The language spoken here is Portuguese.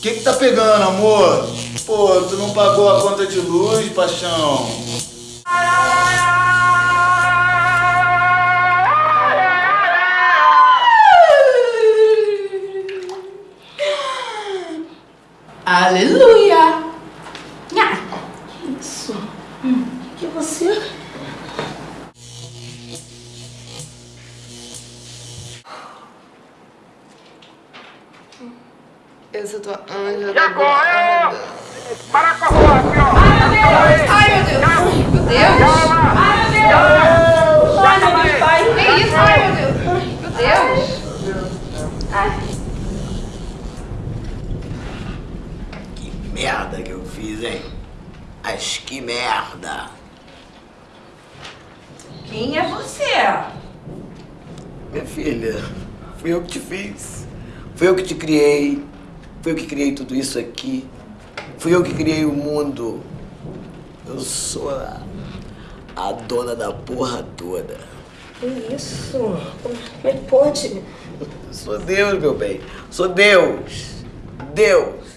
que que tá pegando, amor? Pô, tu não pagou a conta de luz, paixão? Aleluia! Nha. Isso. Hum. Que você? Eu sou tua anja Já correu! Para com a rua aqui, ó! Ai, meu Deus! Meu Deus! Ai, meu Deus! Ai, meu pai! Que isso? Ai, meu Deus! Meu Deus! Ai. Que merda que eu fiz, hein? Mas que merda! Quem é você? Minha filha, fui eu que te fiz. Fui eu que te criei. Fui eu que criei tudo isso aqui. Fui eu que criei o mundo. Eu sou a, a dona da porra toda. Que isso? Como é que pode? Sou Deus, meu bem. Sou Deus. Deus.